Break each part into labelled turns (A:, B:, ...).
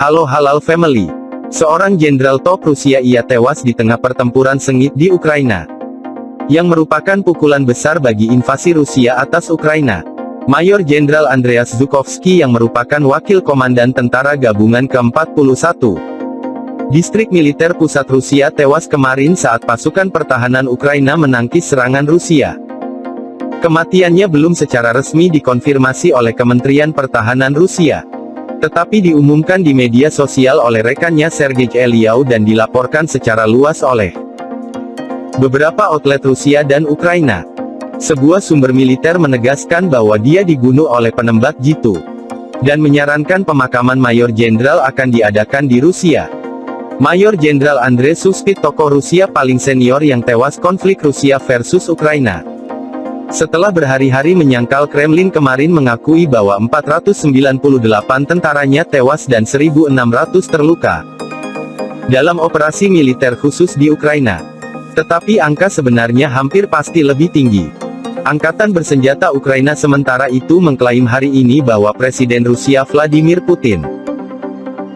A: Halo Halal Family. Seorang jenderal top Rusia ia tewas di tengah pertempuran sengit di Ukraina. Yang merupakan pukulan besar bagi invasi Rusia atas Ukraina. Mayor Jenderal Andreas Zhukovsky yang merupakan wakil komandan tentara gabungan ke-41. Distrik militer pusat Rusia tewas kemarin saat pasukan pertahanan Ukraina menangkis serangan Rusia. Kematiannya belum secara resmi dikonfirmasi oleh Kementerian Pertahanan Rusia. Tetapi diumumkan di media sosial oleh rekannya Sergei Eliau dan dilaporkan secara luas oleh beberapa outlet Rusia dan Ukraina. Sebuah sumber militer menegaskan bahwa dia dibunuh oleh penembak jitu. Dan menyarankan pemakaman Mayor Jenderal akan diadakan di Rusia. Mayor Jenderal Andrei Suspit tokoh Rusia paling senior yang tewas konflik Rusia versus Ukraina. Setelah berhari-hari menyangkal Kremlin kemarin mengakui bahwa 498 tentaranya tewas dan 1.600 terluka dalam operasi militer khusus di Ukraina. Tetapi angka sebenarnya hampir pasti lebih tinggi. Angkatan bersenjata Ukraina sementara itu mengklaim hari ini bahwa Presiden Rusia Vladimir Putin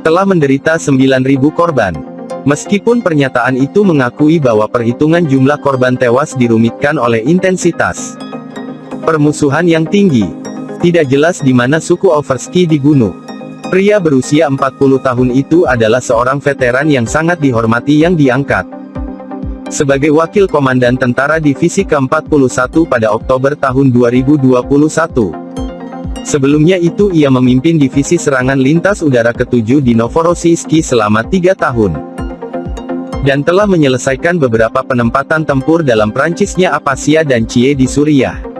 A: telah menderita 9.000 korban. Meskipun pernyataan itu mengakui bahwa perhitungan jumlah korban tewas dirumitkan oleh intensitas permusuhan yang tinggi. Tidak jelas di mana suku Overski dibunuh. Pria berusia 40 tahun itu adalah seorang veteran yang sangat dihormati yang diangkat sebagai wakil komandan tentara divisi ke-41 pada Oktober tahun 2021. Sebelumnya itu ia memimpin divisi serangan lintas udara ke-7 di Novorossiysk selama tiga tahun dan telah menyelesaikan beberapa penempatan tempur dalam Prancisnya Apasia dan Cie di Suriah.